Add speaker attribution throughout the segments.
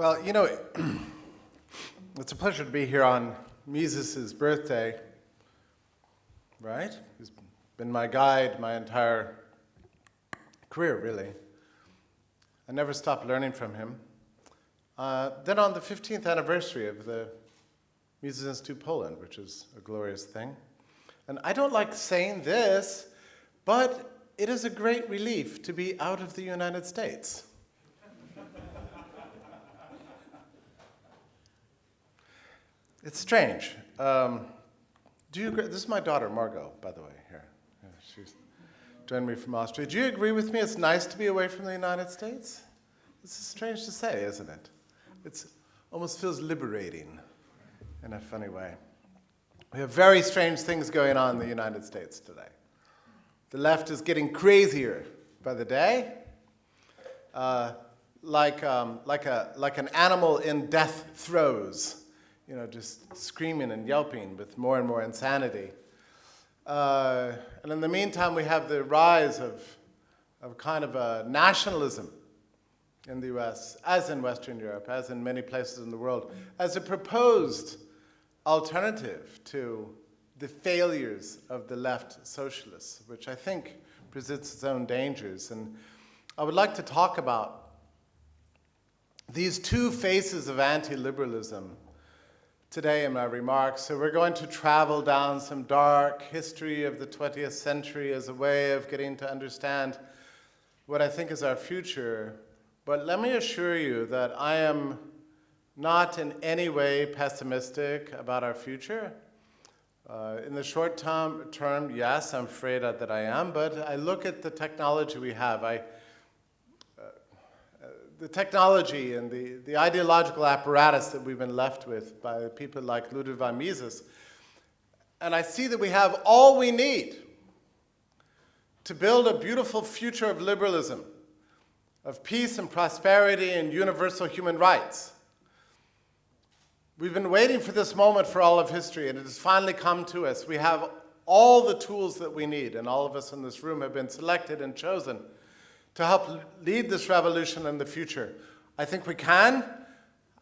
Speaker 1: Well, you know, it's a pleasure to be here on Mises' birthday, right? He's been my guide my entire career, really. I never stopped learning from him. Uh, then on the 15th anniversary of the Mises Institute Poland, which is a glorious thing. And I don't like saying this, but it is a great relief to be out of the United States. It's strange. Um, do you agree? This is my daughter, Margot, by the way, here. Yeah, she's joined me from Austria. Do you agree with me it's nice to be away from the United States? This is strange to say, isn't it? It almost feels liberating in a funny way. We have very strange things going on in the United States today. The left is getting crazier by the day, uh, like, um, like, a, like an animal in death throes, you know, just screaming and yelping with more and more insanity. Uh, and in the meantime, we have the rise of, of kind of a nationalism in the US, as in Western Europe, as in many places in the world, as a proposed alternative to the failures of the left socialists, which I think presents its own dangers. And I would like to talk about these two faces of anti-liberalism today in my remarks. So we're going to travel down some dark history of the 20th century as a way of getting to understand what I think is our future. But let me assure you that I am not in any way pessimistic about our future. Uh, in the short term, term, yes, I'm afraid that I am, but I look at the technology we have. I, the technology and the, the ideological apparatus that we've been left with by people like Ludwig von Mises, and I see that we have all we need to build a beautiful future of liberalism, of peace and prosperity and universal human rights. We've been waiting for this moment for all of history, and it has finally come to us. We have all the tools that we need, and all of us in this room have been selected and chosen to help lead this revolution in the future. I think we can.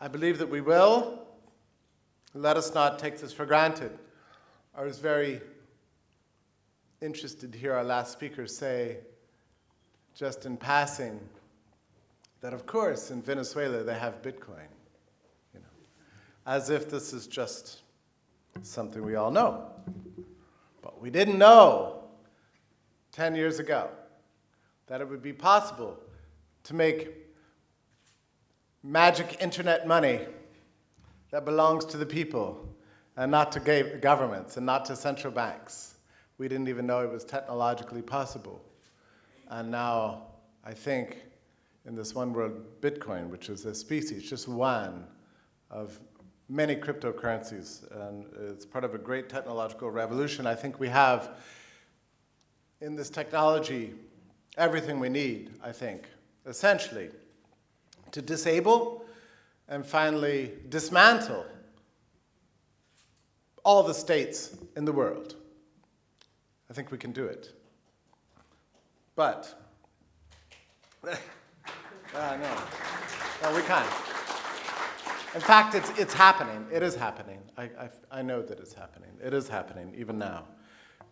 Speaker 1: I believe that we will. Let us not take this for granted. I was very interested to hear our last speaker say, just in passing, that of course in Venezuela they have Bitcoin You know, as if this is just something we all know. But we didn't know 10 years ago that it would be possible to make magic internet money that belongs to the people and not to governments and not to central banks. We didn't even know it was technologically possible. And now, I think, in this one world, Bitcoin, which is a species, just one of many cryptocurrencies, and it's part of a great technological revolution. I think we have in this technology everything we need, I think, essentially, to disable and finally dismantle all the states in the world. I think we can do it. But, uh, no, no, we can't. In fact, it's, it's happening. It is happening. I, I, I know that it's happening. It is happening, even now.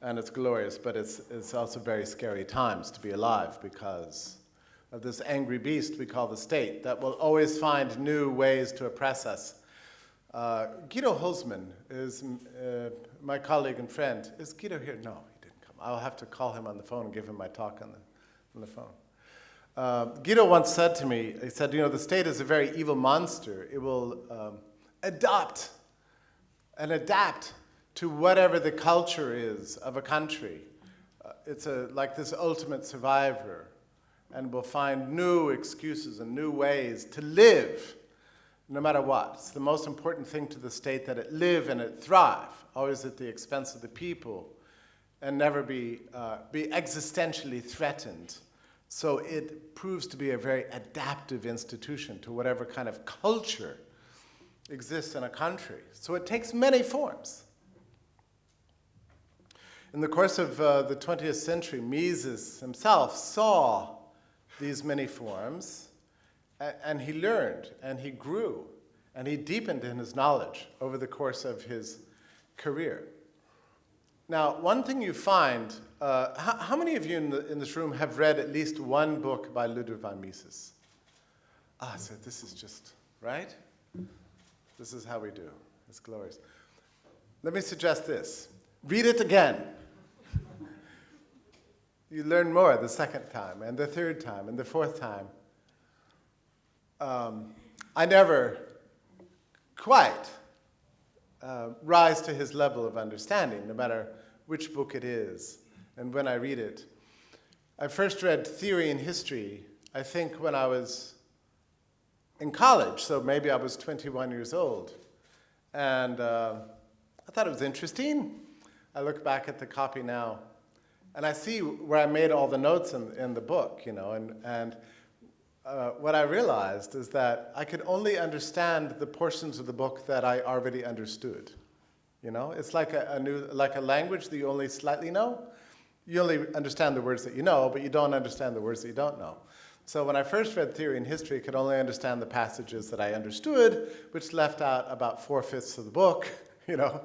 Speaker 1: And it's glorious, but it's, it's also very scary times to be alive because of this angry beast we call the state that will always find new ways to oppress us. Uh, Guido Hülsmann is uh, my colleague and friend. Is Guido here? No, he didn't come. I'll have to call him on the phone and give him my talk on the, on the phone. Uh, Guido once said to me, he said, you know, the state is a very evil monster. It will um, adopt and adapt to whatever the culture is of a country. Uh, it's a, like this ultimate survivor and will find new excuses and new ways to live no matter what. It's the most important thing to the state that it live and it thrive, always at the expense of the people and never be, uh, be existentially threatened so it proves to be a very adaptive institution to whatever kind of culture exists in a country. So it takes many forms. In the course of uh, the 20th century, Mises himself saw these many forms and he learned, and he grew, and he deepened in his knowledge over the course of his career. Now, one thing you find, uh, how, how, many of you in, the, in, this room have read at least one book by Ludwig von Mises? Ah, so this is just, right? This is how we do. It's glorious. Let me suggest this. Read it again. You learn more the second time, and the third time, and the fourth time. Um, I never quite uh, rise to his level of understanding, no matter which book it is and when I read it. I first read Theory and History, I think when I was in college, so maybe I was 21 years old. And uh, I thought it was interesting. I look back at the copy now, and I see where I made all the notes in, in the book, you know, and, and uh, what I realized is that I could only understand the portions of the book that I already understood. You know, it's like a, a, new, like a language that you only slightly know. You only understand the words that you know, but you don't understand the words that you don't know. So when I first read theory and history, I could only understand the passages that I understood, which left out about four-fifths of the book, you know.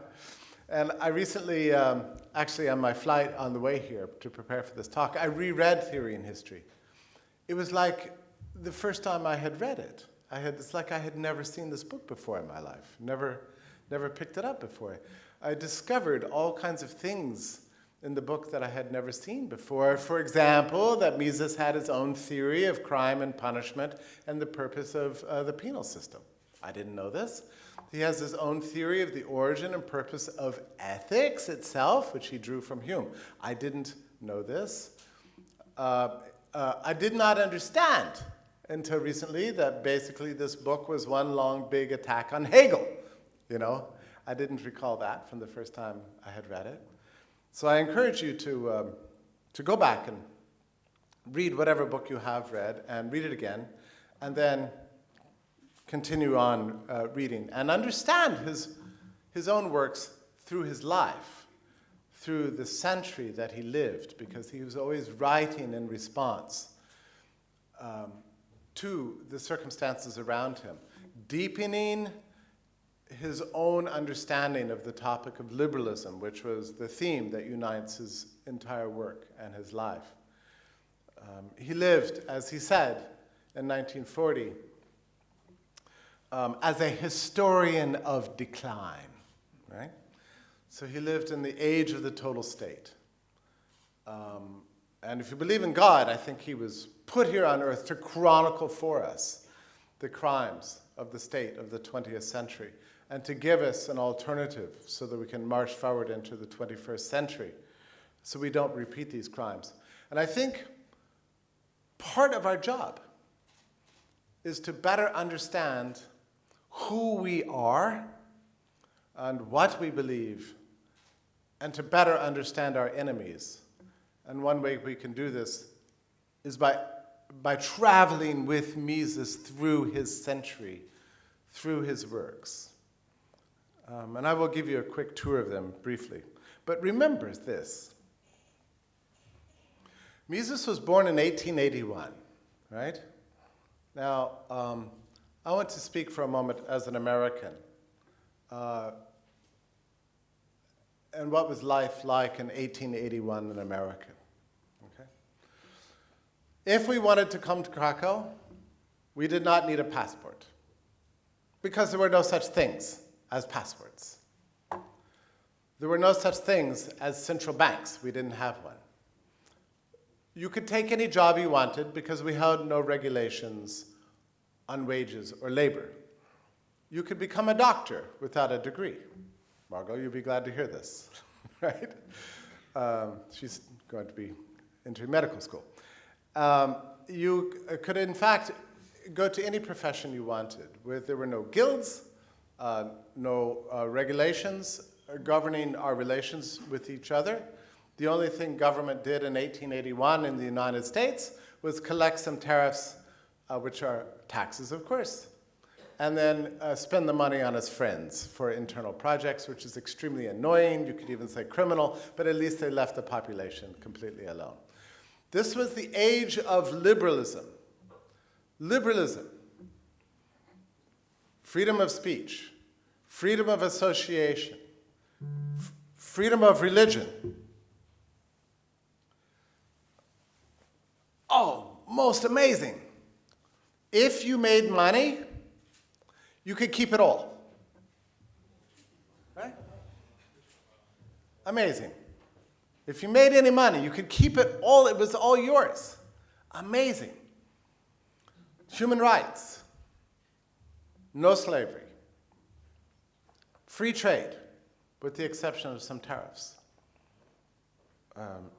Speaker 1: And I recently, um, actually on my flight on the way here to prepare for this talk, I reread theory and history. It was like the first time I had read it. I had, it's like I had never seen this book before in my life, never, never picked it up before. I discovered all kinds of things in the book that I had never seen before. For example, that Mises had his own theory of crime and punishment and the purpose of uh, the penal system. I didn't know this. He has his own theory of the origin and purpose of ethics itself, which he drew from Hume. I didn't know this. Uh, uh, I did not understand until recently that basically this book was one long big attack on Hegel. You know, I didn't recall that from the first time I had read it. So I encourage you to, um, to go back and read whatever book you have read and read it again, and then continue on uh, reading and understand his, his own works through his life, through the century that he lived, because he was always writing in response. Um, to the circumstances around him, deepening his own understanding of the topic of liberalism, which was the theme that unites his entire work and his life. Um, he lived, as he said, in 1940, um, as a historian of decline, right? So he lived in the age of the total state. Um, and if you believe in God, I think he was put here on earth to chronicle for us the crimes of the state of the 20th century and to give us an alternative so that we can march forward into the 21st century so we don't repeat these crimes. And I think part of our job is to better understand who we are and what we believe and to better understand our enemies. And one way we can do this is by by traveling with Mises through his century, through his works. Um, and I will give you a quick tour of them briefly. But remember this. Mises was born in 1881, right? Now, um, I want to speak for a moment as an American. Uh, and what was life like in 1881 in America? If we wanted to come to Krakow, we did not need a passport because there were no such things as passports. There were no such things as central banks. We didn't have one. You could take any job you wanted because we had no regulations on wages or labor. You could become a doctor without a degree. Margot, you'll be glad to hear this, right? Um, she's going to be into medical school. Um, you could, in fact, go to any profession you wanted. Where there were no guilds, uh, no uh, regulations governing our relations with each other. The only thing government did in 1881 in the United States was collect some tariffs, uh, which are taxes, of course, and then uh, spend the money on his friends for internal projects, which is extremely annoying. You could even say criminal, but at least they left the population completely alone. This was the age of liberalism. Liberalism freedom of speech, freedom of association, freedom of religion. Oh, most amazing. If you made money, you could keep it all. Right? Amazing. If you made any money, you could keep it all, it was all yours. Amazing. Human rights, no slavery, free trade, with the exception of some tariffs. Um,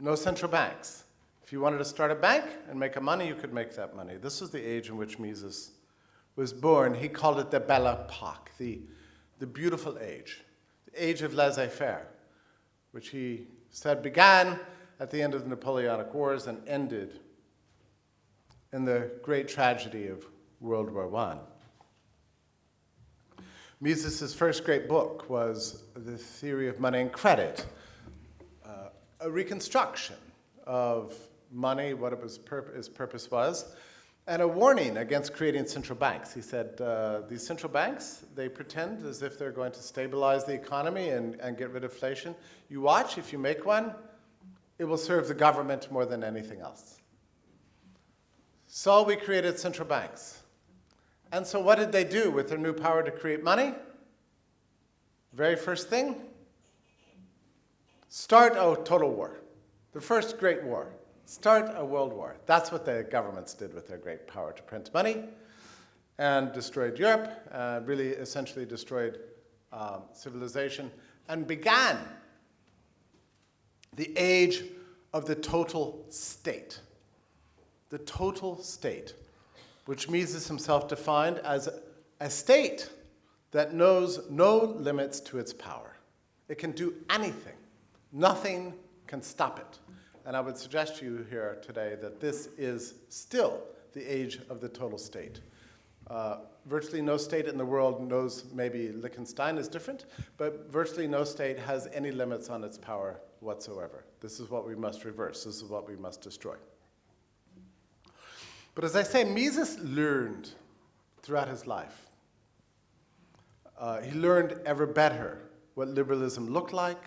Speaker 1: no central banks. If you wanted to start a bank and make a money, you could make that money. This was the age in which Mises was born. He called it the Belle Epoque, the, the beautiful age, the age of laissez-faire, which he said began at the end of the Napoleonic Wars and ended in the great tragedy of World War I. Mises' first great book was The Theory of Money and Credit, uh, a reconstruction of money, what it was pur its purpose was, and a warning against creating central banks. He said, uh, these central banks, they pretend as if they're going to stabilize the economy and, and get rid of inflation. You watch, if you make one, it will serve the government more than anything else. So we created central banks. And so what did they do with their new power to create money? Very first thing, start a total war. The first great war. Start a world war. That's what the governments did with their great power to print money and destroyed Europe, uh, really essentially destroyed um, civilization, and began the age of the total state. The total state which Mises himself defined as a state that knows no limits to its power. It can do anything. Nothing can stop it. And I would suggest to you here today that this is still the age of the total state. Uh, virtually no state in the world knows, maybe Liechtenstein is different, but virtually no state has any limits on its power whatsoever. This is what we must reverse. This is what we must destroy. But as I say, Mises learned throughout his life. Uh, he learned ever better what liberalism looked like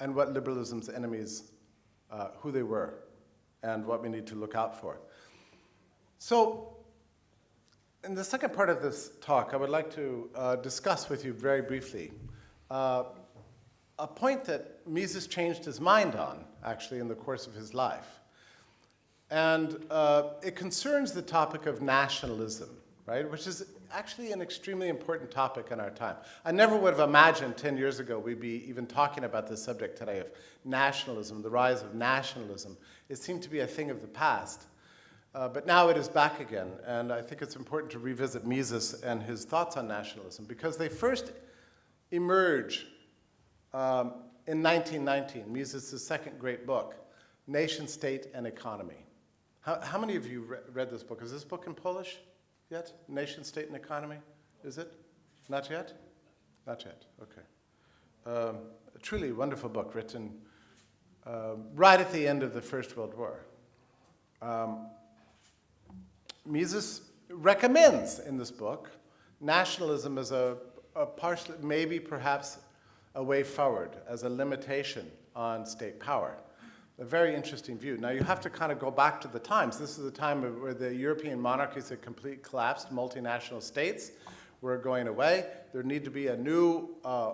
Speaker 1: and what liberalism's enemies, uh, who they were, and what we need to look out for. So, in the second part of this talk, I would like to uh, discuss with you very briefly uh, a point that Mises changed his mind on, actually, in the course of his life. And uh, it concerns the topic of nationalism, right, which is actually an extremely important topic in our time. I never would have imagined 10 years ago we'd be even talking about this subject today of nationalism, the rise of nationalism. It seemed to be a thing of the past. Uh, but now it is back again, and I think it's important to revisit Mises and his thoughts on nationalism because they first emerge um, in 1919, Mises' second great book, Nation, State, and Economy. How, how many of you re read this book? Is this book in Polish yet? Nation, State, and Economy? Is it? Not yet? Not yet, okay. Um, a truly wonderful book written um, right at the end of the First World War. Um, Mises recommends in this book nationalism as a, a partial, maybe perhaps a way forward, as a limitation on state power a very interesting view. Now you have to kind of go back to the times. This is the time where the European monarchies had completely collapsed, multinational states were going away. There needed to be a new uh,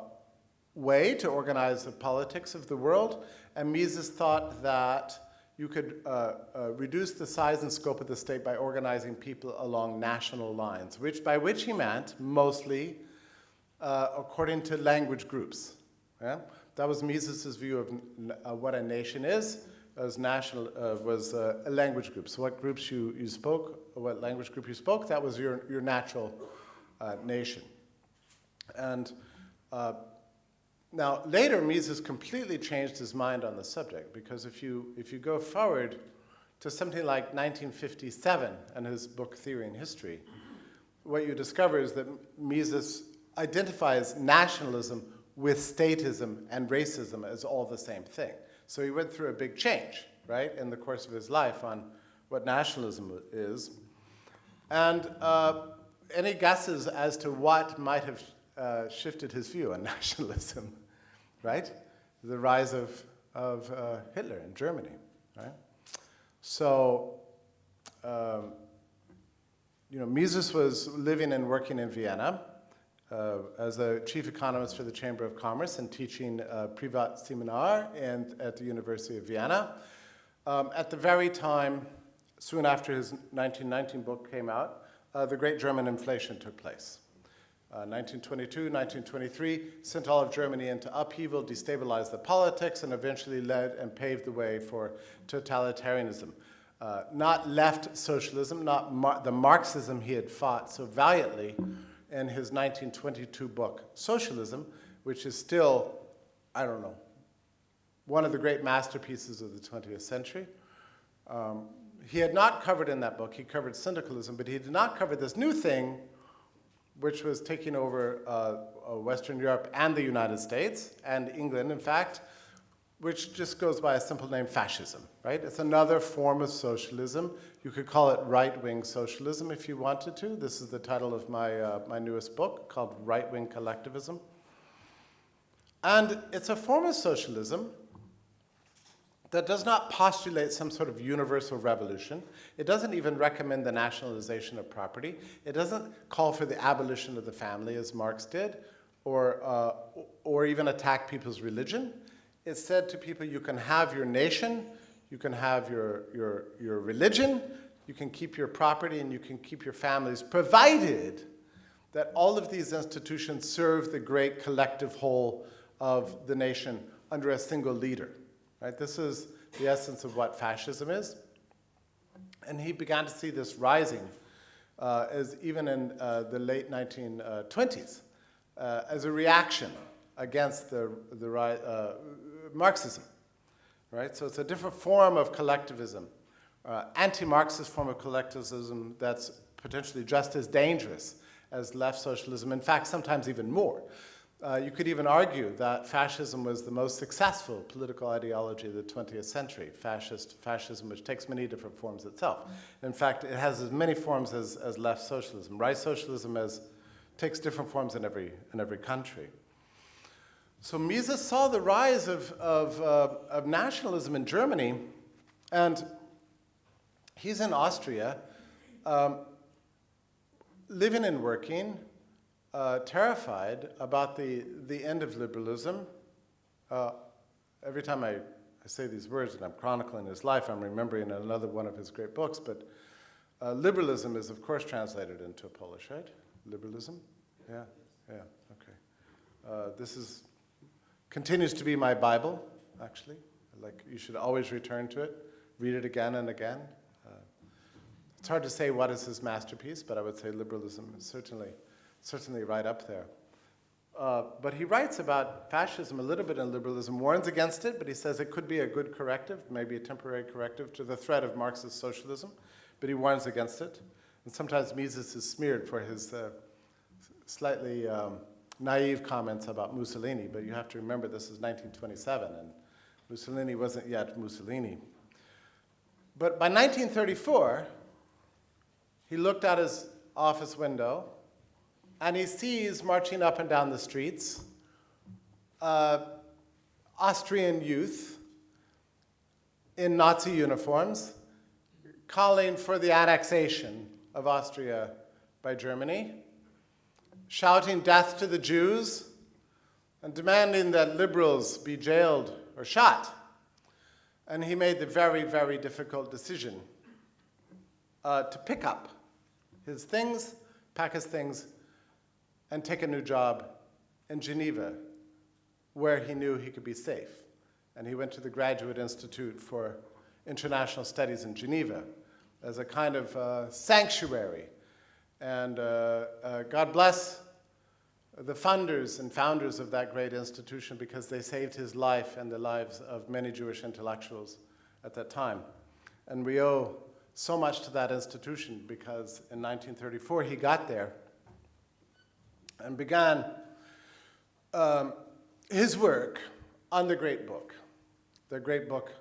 Speaker 1: way to organize the politics of the world, and Mises thought that you could uh, uh, reduce the size and scope of the state by organizing people along national lines, which by which he meant mostly uh, according to language groups. Yeah? That was Mises' view of uh, what a nation is, as national uh, was uh, a language group. So what groups you, you spoke, what language group you spoke, that was your, your natural uh, nation. And uh, now later Mises completely changed his mind on the subject because if you, if you go forward to something like 1957 and his book Theory and History, what you discover is that Mises identifies nationalism with statism and racism as all the same thing. So he went through a big change, right, in the course of his life on what nationalism is. And uh, any guesses as to what might have uh, shifted his view on nationalism, right? The rise of, of uh, Hitler in Germany, right? So, um, you know, Mises was living and working in Vienna uh, as a chief economist for the Chamber of Commerce and teaching uh, Privat Seminar and at the University of Vienna. Um, at the very time, soon after his 1919 book came out, uh, the Great German Inflation took place. 1922, uh, 1923 sent all of Germany into upheaval, destabilized the politics, and eventually led and paved the way for totalitarianism. Uh, not left socialism, not mar the Marxism he had fought so valiantly in his 1922 book, Socialism, which is still, I don't know, one of the great masterpieces of the 20th century. Um, he had not covered in that book, he covered syndicalism, but he did not cover this new thing which was taking over uh, uh, Western Europe and the United States, and England, in fact, which just goes by a simple name, fascism, right? It's another form of socialism. You could call it right-wing socialism if you wanted to. This is the title of my, uh, my newest book called Right-Wing Collectivism. And it's a form of socialism that does not postulate some sort of universal revolution. It doesn't even recommend the nationalization of property. It doesn't call for the abolition of the family, as Marx did, or, uh, or even attack people's religion. It said to people, you can have your nation, you can have your, your, your religion, you can keep your property, and you can keep your families, provided that all of these institutions serve the great collective whole of the nation under a single leader. Right? This is the essence of what fascism is. And he began to see this rising uh, as even in uh, the late 1920s uh, as a reaction against the, the uh, Marxism. Right? So it's a different form of collectivism, uh, anti-Marxist form of collectivism that's potentially just as dangerous as left socialism, in fact, sometimes even more. Uh, you could even argue that fascism was the most successful political ideology of the 20th century, fascist fascism, which takes many different forms itself. In fact, it has as many forms as, as left socialism. Right socialism takes different forms in every, in every country. So Mises saw the rise of, of, uh, of nationalism in Germany, and he's in Austria, um, living and working, uh, terrified about the, the end of liberalism. Uh, every time I, I say these words and I'm chronicling his life, I'm remembering another one of his great books, but uh, liberalism is, of course, translated into Polish, right? Liberalism? Yeah, yeah, okay. Uh, this is, continues to be my Bible, actually. Like, you should always return to it, read it again and again. Uh, it's hard to say what is his masterpiece, but I would say liberalism is certainly certainly right up there. Uh, but he writes about fascism a little bit in liberalism, warns against it, but he says it could be a good corrective, maybe a temporary corrective to the threat of Marxist socialism, but he warns against it. And sometimes Mises is smeared for his uh, slightly um, naive comments about Mussolini, but you have to remember this is 1927, and Mussolini wasn't yet Mussolini. But by 1934, he looked out his office window and he sees marching up and down the streets uh, Austrian youth in Nazi uniforms calling for the annexation of Austria by Germany, shouting death to the Jews, and demanding that liberals be jailed or shot. And he made the very, very difficult decision uh, to pick up his things, pack his things, and take a new job in Geneva, where he knew he could be safe. And he went to the Graduate Institute for International Studies in Geneva as a kind of uh, sanctuary. And uh, uh, God bless the funders and founders of that great institution because they saved his life and the lives of many Jewish intellectuals at that time. And we owe so much to that institution because in 1934 he got there and began um, his work on the great book, the great book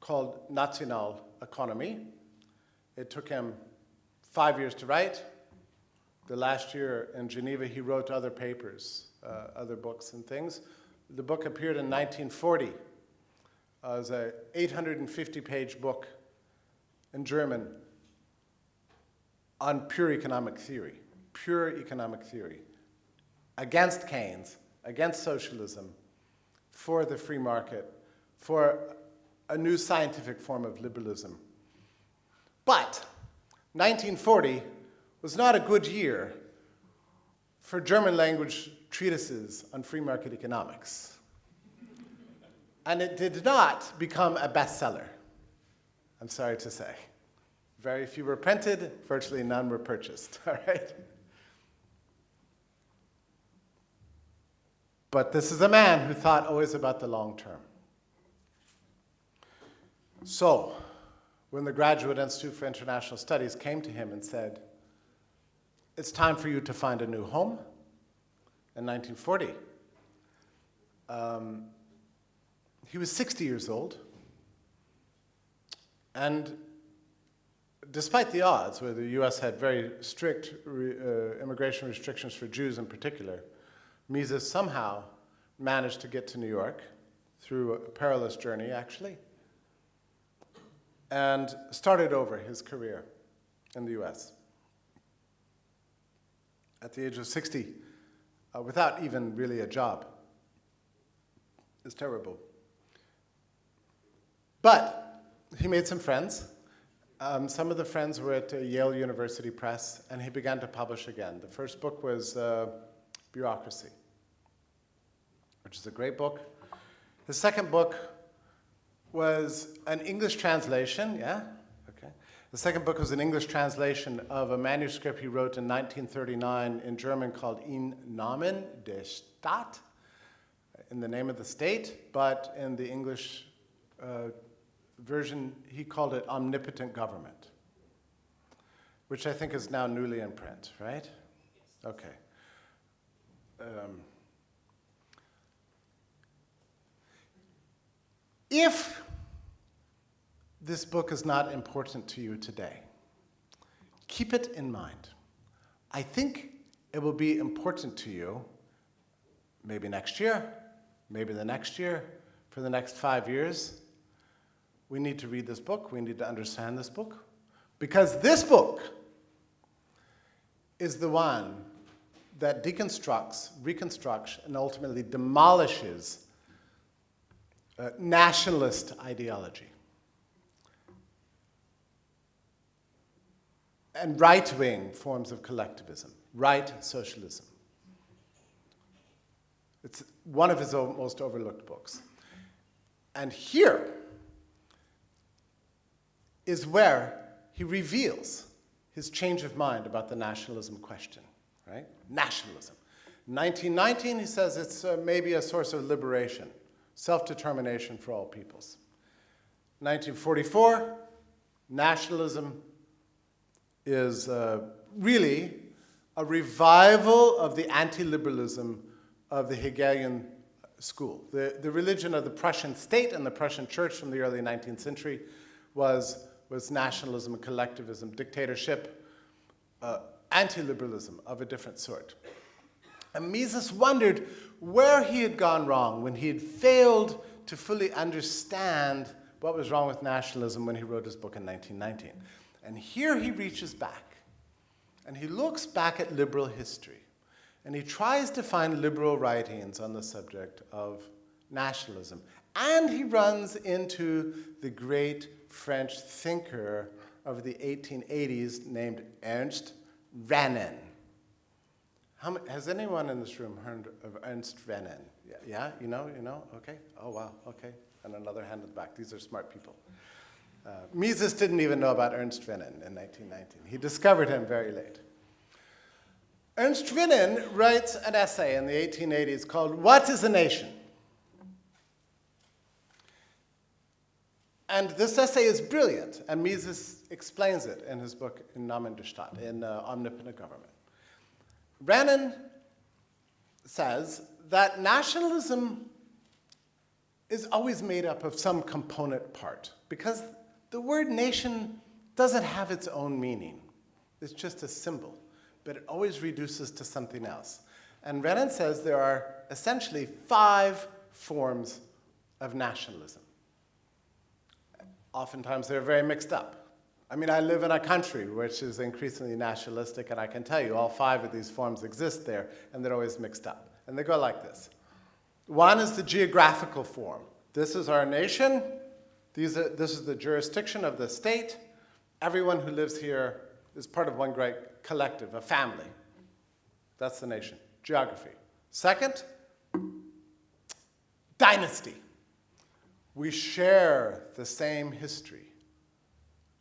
Speaker 1: called National Economy. It took him five years to write, the last year in Geneva, he wrote other papers, uh, other books and things. The book appeared in 1940 as a 850-page book in German on pure economic theory, pure economic theory, against Keynes, against socialism, for the free market, for a new scientific form of liberalism. But 1940 was not a good year for German language treatises on free market economics. And it did not become a bestseller, I'm sorry to say. Very few were printed, virtually none were purchased, all right? But this is a man who thought always about the long term. So, when the Graduate Institute for International Studies came to him and said, it's time for you to find a new home in 1940. Um, he was 60 years old, and despite the odds, where the US had very strict re, uh, immigration restrictions for Jews in particular, Mises somehow managed to get to New York through a perilous journey, actually, and started over his career in the US at the age of 60 uh, without even really a job. It's terrible. But he made some friends. Um, some of the friends were at uh, Yale University Press, and he began to publish again. The first book was uh, Bureaucracy, which is a great book. His second book was an English translation, yeah? Okay. The second book was an English translation of a manuscript he wrote in 1939 in German called In Namen der Stadt, in the name of the state, but in the English uh, version, he called it Omnipotent Government, which I think is now newly in print, right? Okay. Um, if this book is not important to you today, keep it in mind. I think it will be important to you maybe next year, maybe the next year, for the next five years. We need to read this book. We need to understand this book. Because this book is the one that deconstructs, reconstructs, and ultimately demolishes uh, nationalist ideology. and right-wing forms of collectivism, right socialism. It's one of his most overlooked books. And here is where he reveals his change of mind about the nationalism question, right? Nationalism. 1919, he says it's uh, maybe a source of liberation, self-determination for all peoples. 1944, nationalism is uh, really a revival of the anti-liberalism of the Hegelian school. The, the religion of the Prussian state and the Prussian church from the early 19th century was, was nationalism and collectivism, dictatorship, uh, anti-liberalism of a different sort. And Mises wondered where he had gone wrong when he had failed to fully understand what was wrong with nationalism when he wrote his book in 1919. And here he reaches back and he looks back at liberal history and he tries to find liberal writings on the subject of nationalism. And he runs into the great French thinker of the 1880s named Ernst Renan. Many, has anyone in this room heard of Ernst Renan? Yeah, yeah, you know, you know, okay. Oh, wow, okay. And another hand in the back. These are smart people. Uh, Mises didn't even know about Ernst Renan in 1919. He discovered him very late. Ernst Renan writes an essay in the 1880s called What is a Nation? And this essay is brilliant, and Mises explains it in his book in Namen der Stadt, in uh, Omnipotent Government. Renan says that nationalism is always made up of some component part, because the word nation doesn't have its own meaning. It's just a symbol. but it always reduces to something else. And Renan says there are essentially five forms of nationalism. Oftentimes they're very mixed up. I mean, I live in a country which is increasingly nationalistic, and I can tell you all five of these forms exist there, and they're always mixed up. And they go like this. One is the geographical form. This is our nation. These are, this is the jurisdiction of the state. Everyone who lives here is part of one great collective, a family. That's the nation. Geography. Second, dynasty. We share the same history.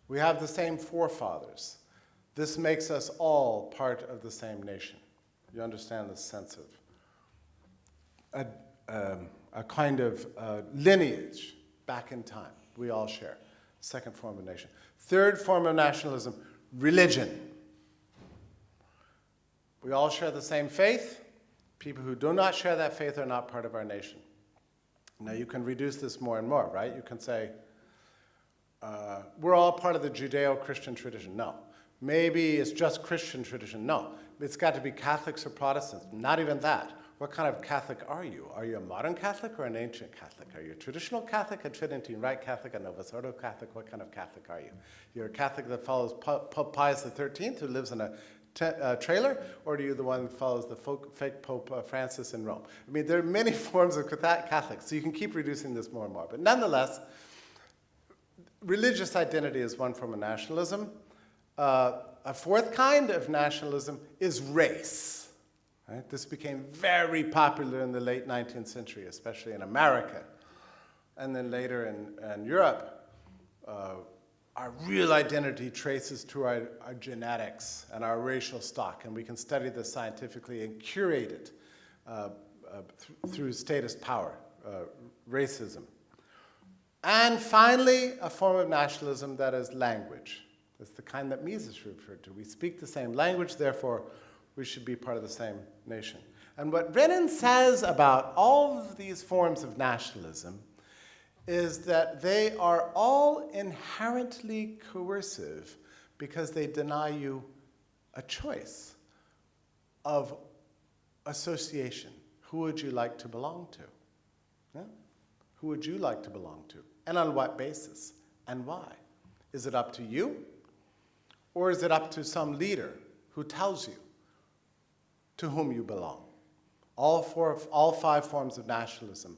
Speaker 1: We have the same forefathers. This makes us all part of the same nation. You understand the sense of a, um, a kind of uh, lineage back in time we all share. Second form of nation. Third form of nationalism, religion. We all share the same faith. People who do not share that faith are not part of our nation. Now you can reduce this more and more, right? You can say, uh, we're all part of the Judeo-Christian tradition. No. Maybe it's just Christian tradition. No. It's got to be Catholics or Protestants. Not even that. What kind of Catholic are you? Are you a modern Catholic or an ancient Catholic? Are you a traditional Catholic, a Tridentine Rite Catholic, a Novus Ordo Catholic? What kind of Catholic are you? You're a Catholic that follows Pope Pius XIII, who lives in a uh, trailer, or are you the one that follows the folk, fake Pope uh, Francis in Rome? I mean, there are many forms of Catholics, so you can keep reducing this more and more. But nonetheless, religious identity is one form of nationalism. Uh, a fourth kind of nationalism is race. Right? This became very popular in the late 19th century, especially in America. And then later in, in Europe, uh, our real identity traces to our, our, genetics and our racial stock, and we can study this scientifically and curate it uh, uh, th through statist power, uh, racism. And finally, a form of nationalism that is language. It's the kind that Mises referred to. We speak the same language, therefore we should be part of the same nation. And what Renan says about all of these forms of nationalism is that they are all inherently coercive because they deny you a choice of association. Who would you like to belong to? Yeah? Who would you like to belong to? And on what basis? And why? Is it up to you? Or is it up to some leader who tells you to whom you belong? All, four, all five forms of nationalism,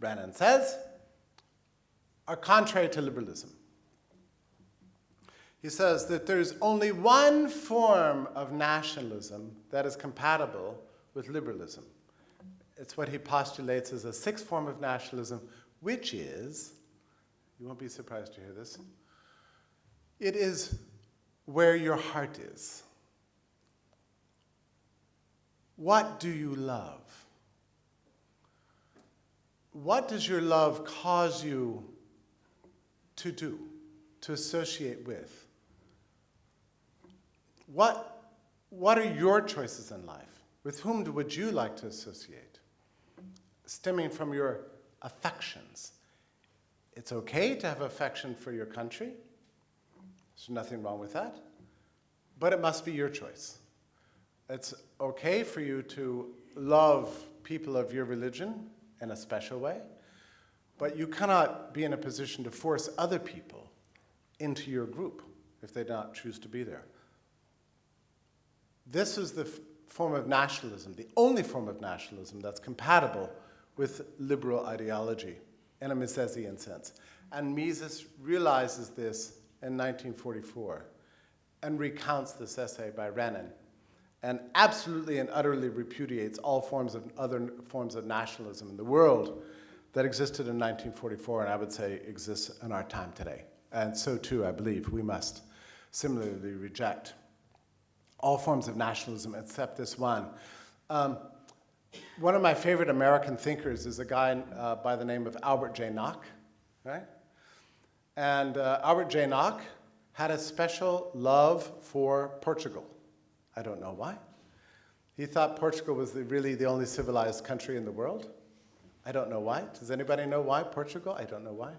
Speaker 1: Renan says, are contrary to liberalism. He says that there's only one form of nationalism that is compatible with liberalism. It's what he postulates as a sixth form of nationalism, which is you won't be surprised to hear this. It is where your heart is. What do you love? What does your love cause you to do, to associate with? What, what are your choices in life? With whom would you like to associate? Stemming from your affections, it's okay to have affection for your country. There's nothing wrong with that. But it must be your choice. It's okay for you to love people of your religion in a special way, but you cannot be in a position to force other people into your group if they do not choose to be there. This is the form of nationalism, the only form of nationalism that's compatible with liberal ideology in a Misesian sense. And Mises realizes this in 1944 and recounts this essay by Renan and absolutely and utterly repudiates all forms of other forms of nationalism in the world that existed in 1944 and I would say exists in our time today. And so too, I believe, we must similarly reject all forms of nationalism except this one. Um, one of my favorite American thinkers is a guy uh, by the name of Albert J. Nock, right? And uh, Albert J. Nock had a special love for Portugal. I don't know why. He thought Portugal was the, really the only civilized country in the world. I don't know why. Does anybody know why Portugal? I don't know why.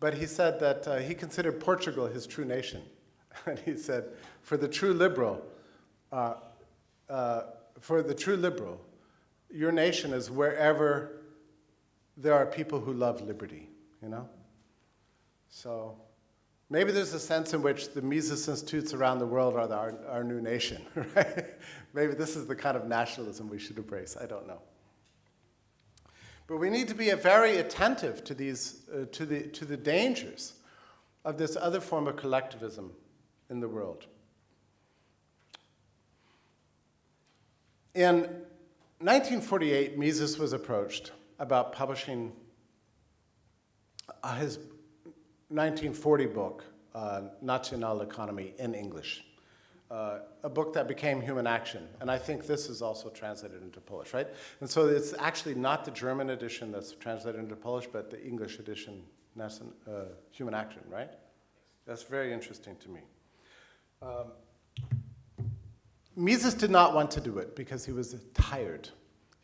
Speaker 1: But he said that uh, he considered Portugal his true nation. and he said, for the true liberal, uh, uh, for the true liberal, your nation is wherever there are people who love liberty, you know? So maybe there's a sense in which the Mises Institutes around the world are the, our, our new nation, right? maybe this is the kind of nationalism we should embrace, I don't know. But we need to be very attentive to, these, uh, to, the, to the dangers of this other form of collectivism in the world. In 1948, Mises was approached about publishing uh, his 1940 book, uh, National Economy, in English. Uh, a book that became Human Action. And I think this is also translated into Polish, right? And so it's actually not the German edition that's translated into Polish, but the English edition, uh, Human Action, right? That's very interesting to me. Um, Mises did not want to do it because he was tired.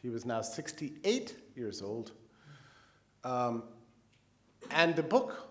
Speaker 1: He was now 68 years old. Um, and the book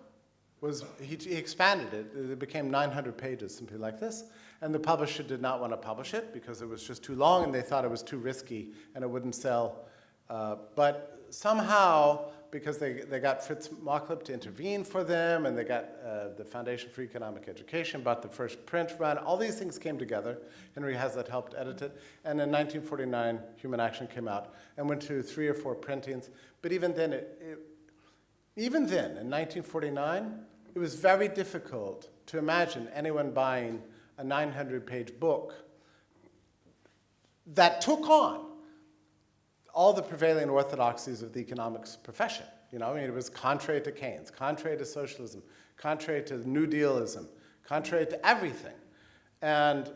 Speaker 1: was, he, he, expanded it. It became 900 pages, something like this. And the publisher did not want to publish it because it was just too long and they thought it was too risky and it wouldn't sell. Uh, but somehow, because they, they got Fritz Machlup to intervene for them and they got uh, the Foundation for Economic Education, bought the first print run, all these things came together. Henry Hazlitt helped edit it. And in 1949, Human Action came out and went to three or four printings. But even then, it, it, even then, in 1949, it was very difficult to imagine anyone buying a 900-page book that took on all the prevailing orthodoxies of the economics profession. You know, I mean, it was contrary to Keynes, contrary to socialism, contrary to New Dealism, contrary to everything. And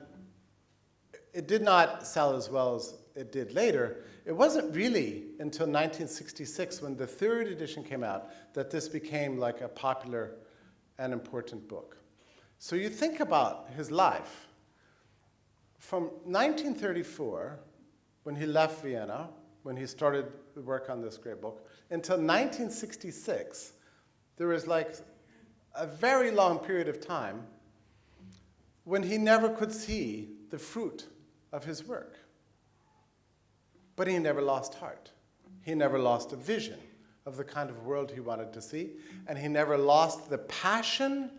Speaker 1: it did not sell as well as it did later. It wasn't really until 1966 when the third edition came out that this became like a popular and important book. So you think about his life. From 1934, when he left Vienna, when he started the work on this great book, until 1966, there was like a very long period of time when he never could see the fruit of his work. But he never lost heart. He never lost a vision of the kind of world he wanted to see, and he never lost the passion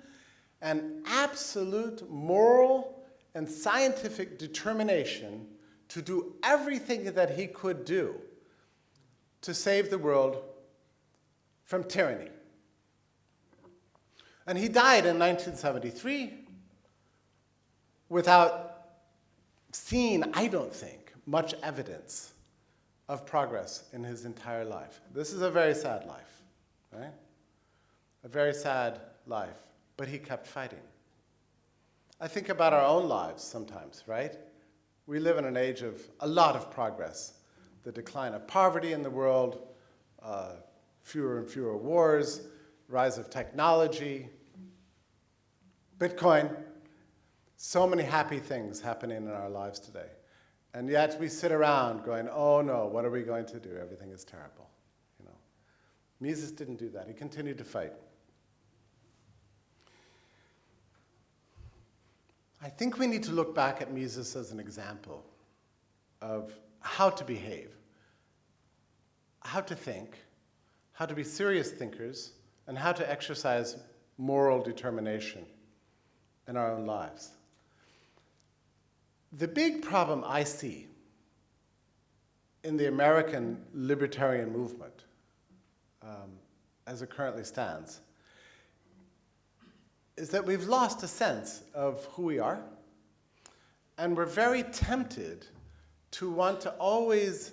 Speaker 1: and absolute moral and scientific determination to do everything that he could do to save the world from tyranny. And he died in 1973 without seeing, I don't think, much evidence of progress in his entire life. This is a very sad life, right? A very sad life, but he kept fighting. I think about our own lives sometimes, right? We live in an age of a lot of progress. The decline of poverty in the world, uh, fewer and fewer wars, rise of technology, Bitcoin, so many happy things happening in our lives today. And yet we sit around going, oh no, what are we going to do? Everything is terrible. You know. Mises didn't do that. He continued to fight. I think we need to look back at Mises as an example of how to behave, how to think, how to be serious thinkers, and how to exercise moral determination in our own lives. The big problem I see in the American libertarian movement, um, as it currently stands, is that we've lost a sense of who we are, and we're very tempted to want to always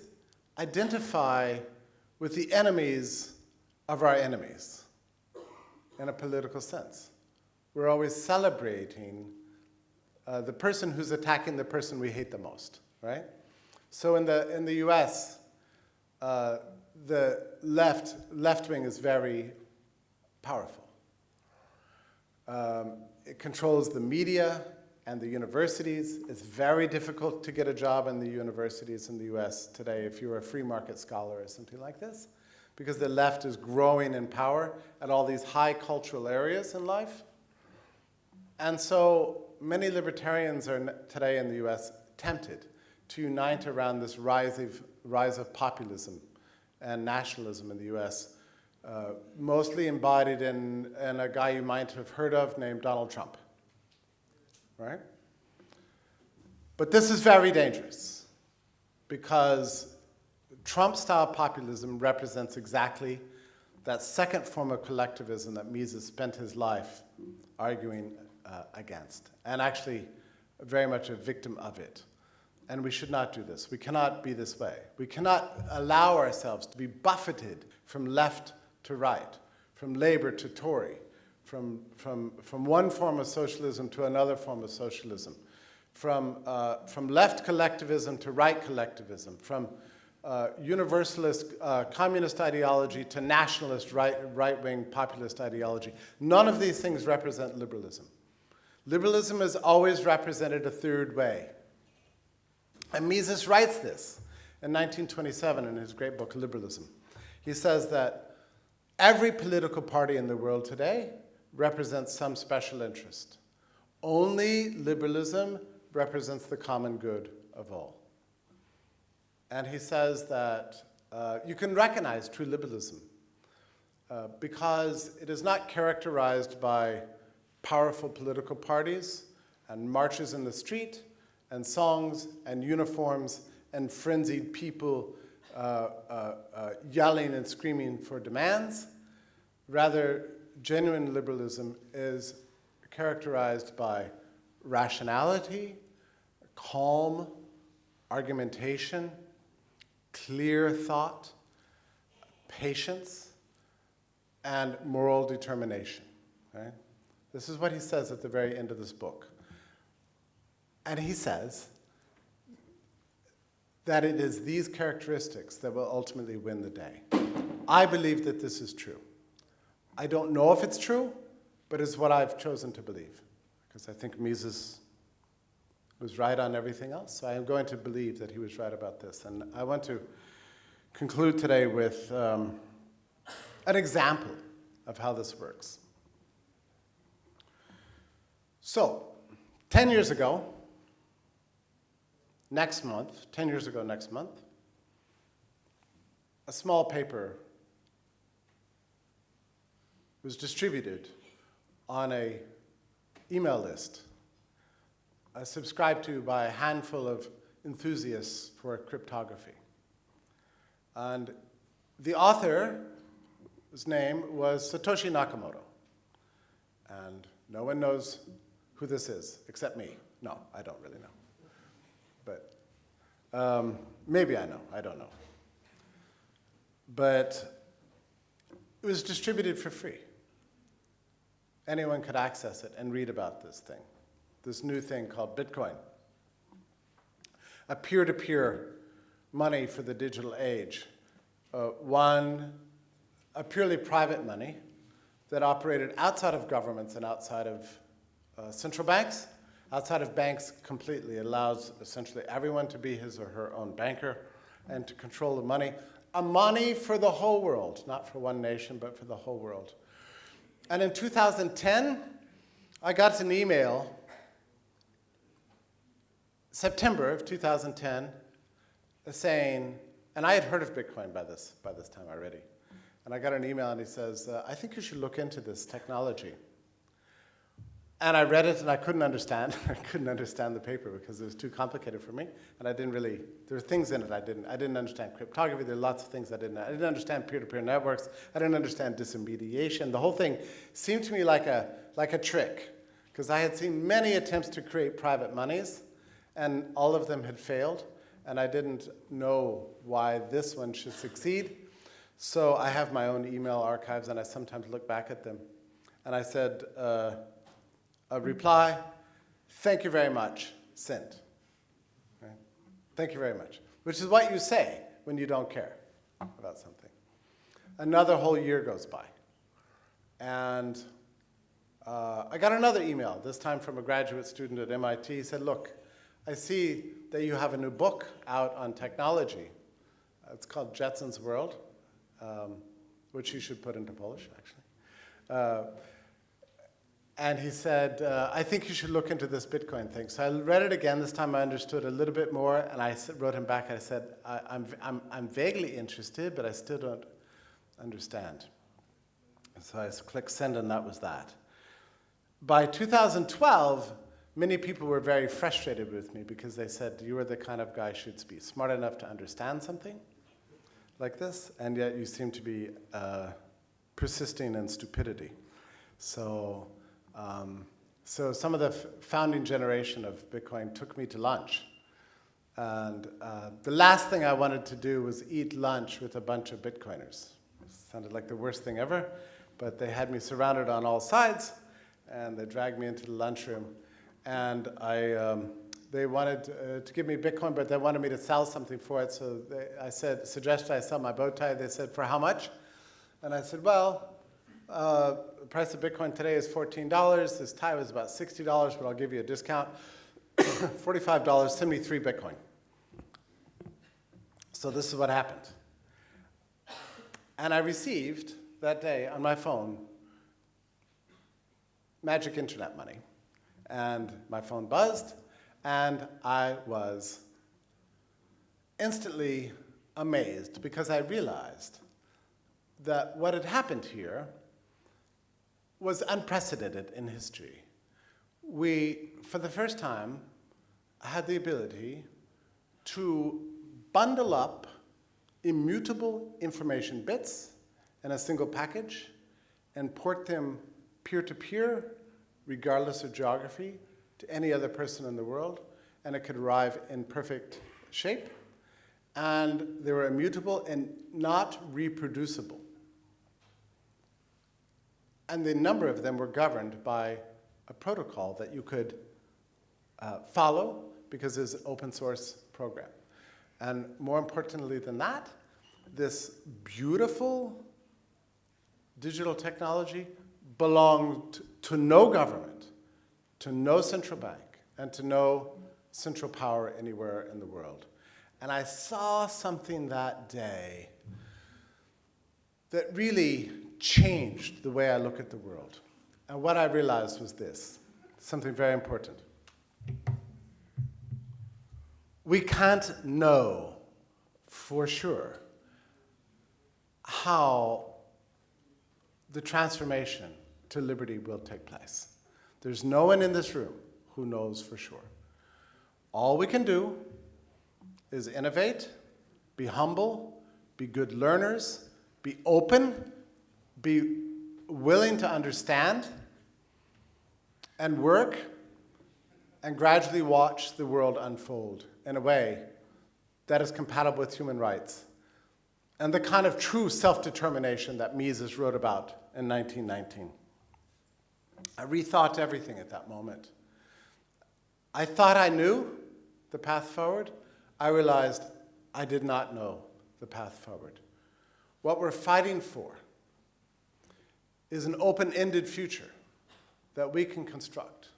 Speaker 1: identify with the enemies of our enemies in a political sense. We're always celebrating uh, the person who's attacking the person we hate the most, right? So in the, in the US, uh, the left, left wing is very powerful. Um, it controls the media and the universities. It's very difficult to get a job in the universities in the US today if you're a free market scholar or something like this, because the left is growing in power at all these high cultural areas in life. And so many libertarians are today in the US tempted to unite around this rise of, rise of populism and nationalism in the US, uh, mostly embodied in, in a guy you might have heard of named Donald Trump, right? But this is very dangerous because Trump-style populism represents exactly that second form of collectivism that Mises spent his life arguing uh, against, and actually very much a victim of it. And we should not do this. We cannot be this way. We cannot allow ourselves to be buffeted from left to right, from labor to Tory, from, from, from one form of socialism to another form of socialism, from, uh, from left collectivism to right collectivism, from uh, universalist uh, communist ideology to nationalist right, right-wing populist ideology. None of these things represent liberalism. Liberalism has always represented a third way. And Mises writes this in 1927 in his great book, Liberalism. He says that every political party in the world today represents some special interest. Only liberalism represents the common good of all. And he says that uh, you can recognize true liberalism uh, because it is not characterized by powerful political parties and marches in the street and songs and uniforms and frenzied people Uh, uh, uh, yelling and screaming for demands. Rather, genuine liberalism is characterized by rationality, calm argumentation, clear thought, patience, and moral determination. Right? This is what he says at the very end of this book. And he says that it is these characteristics that will ultimately win the day. I believe that this is true. I don't know if it's true, but it's what I've chosen to believe, because I think Mises was right on everything else. So I am going to believe that he was right about this. And I want to conclude today with um, an example of how this works. So, 10 years ago, next month, 10 years ago next month, a small paper was distributed on a email list uh, subscribed to by a handful of enthusiasts for cryptography. And the author's name was Satoshi Nakamoto. And no one knows who this is except me. No, I don't really know. Um, maybe I know, I don't know. But it was distributed for free. Anyone could access it and read about this thing this new thing called Bitcoin, a peer-to-peer money for the digital age. Uh, one, a purely private money that operated outside of governments and outside of uh, central banks, outside of banks completely. Allows essentially everyone to be his or her own banker and to control the money. A money for the whole world, not for one nation, but for the whole world. And in 2010, I got an email September of 2010 saying, and I had heard of Bitcoin by this, by this time already. And I got an email and he says, uh, I think you should look into this technology. And I read it and I couldn't understand. I couldn't understand the paper because it was too complicated for me. And I didn't really, there were things in it I didn't. I didn't understand cryptography. There are lots of things I didn't. I didn't understand peer-to-peer -peer networks. I didn't understand disintermediation. The whole thing seemed to me like a, like a trick because I had seen many attempts to create private monies and all of them had failed, and I didn't know why this one should succeed. So I have my own email archives, and I sometimes look back at them. And I said, uh, a reply, thank you very much, sent. Right? Thank you very much, which is what you say when you don't care about something. Another whole year goes by. And uh, I got another email, this time from a graduate student at MIT. He said, look, I see that you have a new book out on technology. It's called Jetson's World, um, which you should put into Polish, actually. Uh, and he said, uh, I think you should look into this Bitcoin thing. So I read it again. This time I understood a little bit more, and I wrote him back. I said, I, I'm, I'm, I'm vaguely interested, but I still don't understand. So I clicked send, and that was that. By 2012, many people were very frustrated with me because they said, you are the kind of guy who should be smart enough to understand something like this, and yet you seem to be uh, persisting in stupidity. So um, so some of the founding generation of Bitcoin took me to lunch. And uh, the last thing I wanted to do was eat lunch with a bunch of Bitcoiners. It sounded like the worst thing ever, but they had me surrounded on all sides, and they dragged me into the lunchroom. And I, um, they wanted uh, to give me Bitcoin, but they wanted me to sell something for it. So they, I said, suggested I sell my bow tie. They said, for how much? And I said, well, uh, the price of Bitcoin today is $14. This tie was about $60, but I'll give you a discount. $45, send me three Bitcoin. So this is what happened. And I received that day on my phone magic internet money. And my phone buzzed, and I was instantly amazed because I realized that what had happened here was unprecedented in history. We, for the first time, had the ability to bundle up immutable information bits in a single package and port them peer-to-peer, -peer, regardless of geography, to any other person in the world, and it could arrive in perfect shape. And they were immutable and not reproducible and the number of them were governed by a protocol that you could uh, follow because it's an open source program. And more importantly than that, this beautiful digital technology belonged to no government, to no central bank, and to no central power anywhere in the world. And I saw something that day that really changed the way I look at the world. And what I realized was this, something very important. We can't know for sure how the transformation to liberty will take place. There's no one in this room who knows for sure. All we can do is innovate, be humble, be good learners, be open, be willing to understand and work and gradually watch the world unfold in a way that is compatible with human rights and the kind of true self-determination that Mises wrote about in 1919. I rethought everything at that moment. I thought I knew the path forward. I realized I did not know the path forward. What we're fighting for is an open-ended future that we can construct.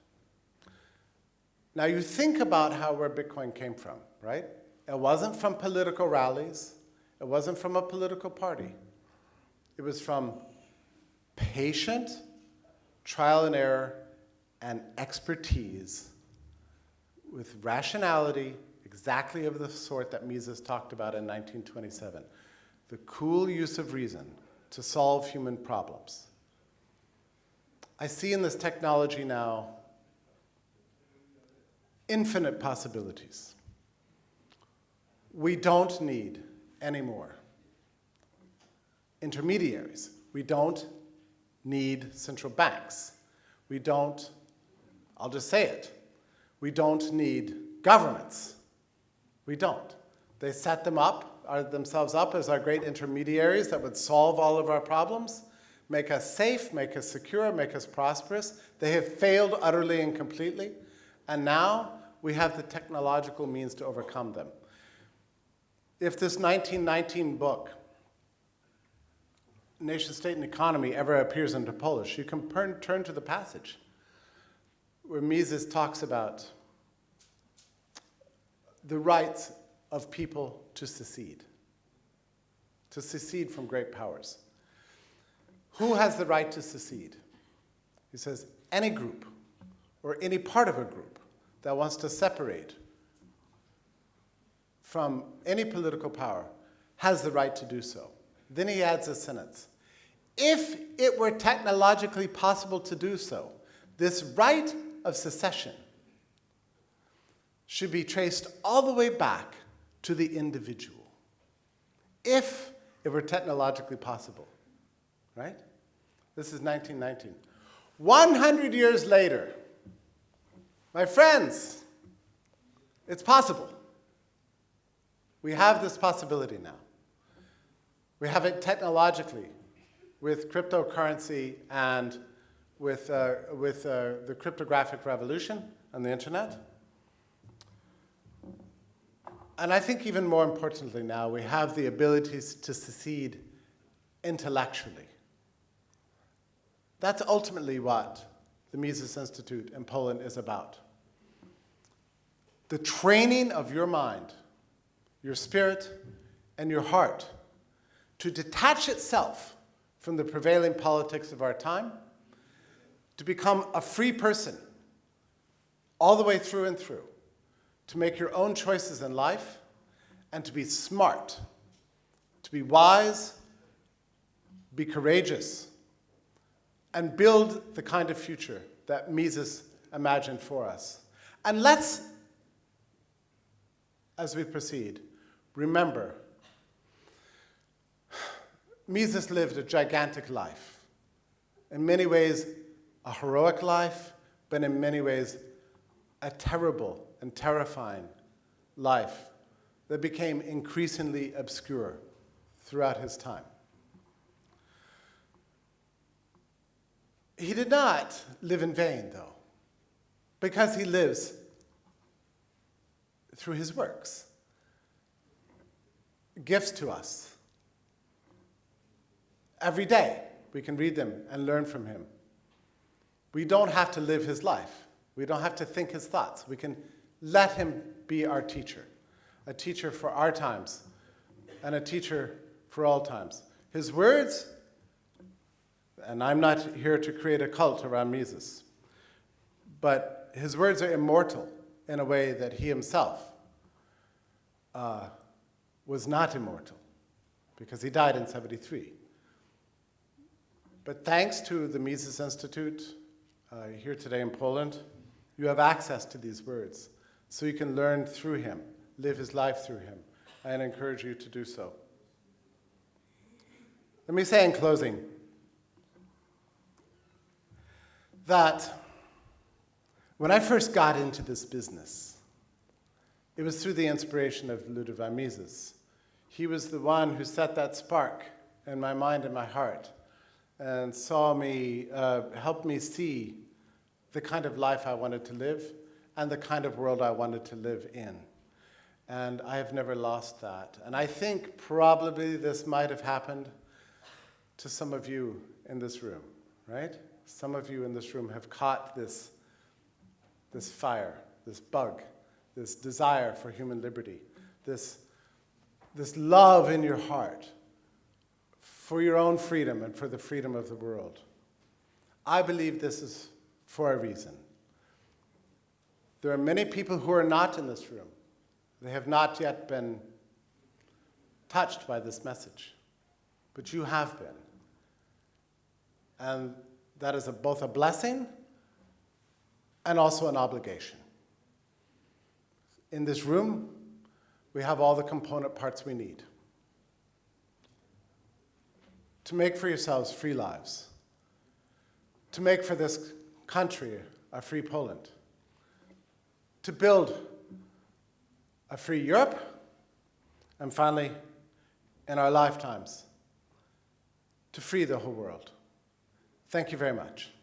Speaker 1: Now you think about how where Bitcoin came from, right? It wasn't from political rallies. It wasn't from a political party. It was from patient trial and error and expertise with rationality exactly of the sort that Mises talked about in 1927. The cool use of reason to solve human problems. I see in this technology now infinite possibilities. We don't need any more intermediaries. We don't need central banks. We don't, I'll just say it, we don't need governments. We don't. They set them up, are themselves up as our great intermediaries that would solve all of our problems make us safe, make us secure, make us prosperous. They have failed utterly and completely, and now we have the technological means to overcome them. If this 1919 book, Nation, State, and Economy, ever appears into Polish, you can turn to the passage where Mises talks about the rights of people to secede, to secede from great powers. Who has the right to secede? He says, any group or any part of a group that wants to separate from any political power has the right to do so. Then he adds a sentence. If it were technologically possible to do so, this right of secession should be traced all the way back to the individual. If it were technologically possible, right? This is 1919. 100 years later, my friends, it's possible. We have this possibility now. We have it technologically with cryptocurrency and with, uh, with uh, the cryptographic revolution and the internet. And I think even more importantly now, we have the abilities to secede intellectually. That's ultimately what the Mises Institute in Poland is about. The training of your mind your spirit, and your heart to detach itself from the prevailing politics of our time, to become a free person all the way through and through, to make your own choices in life, and to be smart, to be wise, be courageous, and build the kind of future that Mises imagined for us. And let's, as we proceed, Remember, Mises lived a gigantic life. In many ways, a heroic life, but in many ways, a terrible and terrifying life that became increasingly obscure throughout his time. He did not live in vain, though, because he lives through his works gifts to us. Every day, we can read them and learn from him. We don't have to live his life. We don't have to think his thoughts. We can let him be our teacher, a teacher for our times and a teacher for all times. His words, and I'm not here to create a cult around Mises, but his words are immortal in a way that he himself uh, was not immortal because he died in 73. But thanks to the Mises Institute uh, here today in Poland, you have access to these words. So you can learn through him, live his life through him. I encourage you to do so. Let me say in closing that when I first got into this business, it was through the inspiration of Ludwig Mises. He was the one who set that spark in my mind and my heart and saw me, uh, helped me see the kind of life I wanted to live and the kind of world I wanted to live in. And I have never lost that. And I think probably this might have happened to some of you in this room, right? Some of you in this room have caught this, this fire, this bug, this desire for human liberty, this this love in your heart for your own freedom and for the freedom of the world. I believe this is for a reason. There are many people who are not in this room. They have not yet been touched by this message, but you have been. And that is a, both a blessing and also an obligation. In this room, we have all the component parts we need to make for yourselves free lives, to make for this country a free Poland, to build a free Europe, and finally, in our lifetimes, to free the whole world. Thank you very much.